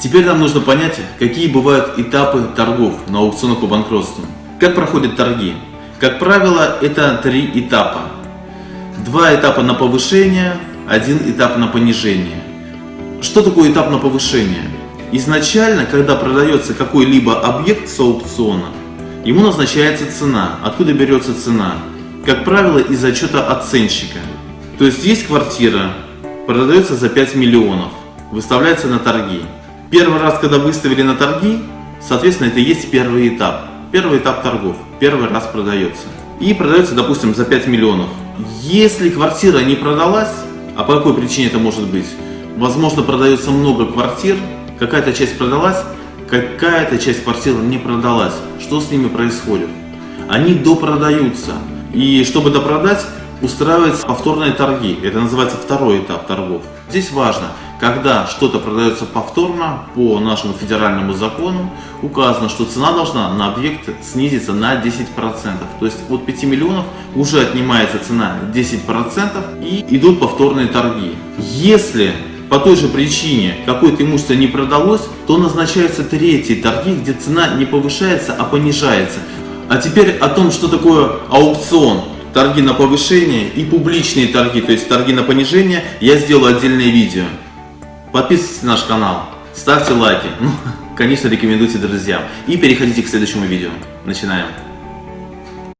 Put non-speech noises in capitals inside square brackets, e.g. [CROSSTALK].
Теперь нам нужно понять, какие бывают этапы торгов на аукционах по банкротству. Как проходят торги? Как правило, это три этапа. Два этапа на повышение, один этап на понижение. Что такое этап на повышение? Изначально, когда продается какой-либо объект с аукциона, ему назначается цена. Откуда берется цена? Как правило, из отчета оценщика. То есть есть квартира, продается за 5 миллионов, выставляется на торги. Первый раз, когда выставили на торги, соответственно, это и есть первый этап. Первый этап торгов, первый раз продается. И продается, допустим, за 5 миллионов. Если квартира не продалась, а по какой причине это может быть? Возможно, продается много квартир, какая-то часть продалась, какая-то часть квартир не продалась. Что с ними происходит? Они допродаются. И чтобы допродать, устраиваются повторные торги. Это называется второй этап торгов. Здесь важно, когда что-то продается повторно по нашему федеральному закону, указано, что цена должна на объект снизиться на 10%. То есть от 5 миллионов уже отнимается цена 10% и идут повторные торги. Если по той же причине какое-то имущество не продалось, то назначаются третьи торги, где цена не повышается, а понижается. А теперь о том, что такое аукцион торги на повышение и публичные торги, то есть торги на понижение, я сделаю отдельное видео. Подписывайтесь на наш канал, ставьте лайки, ну, [LAUGHS] конечно, рекомендуйте друзьям и переходите к следующему видео. Начинаем.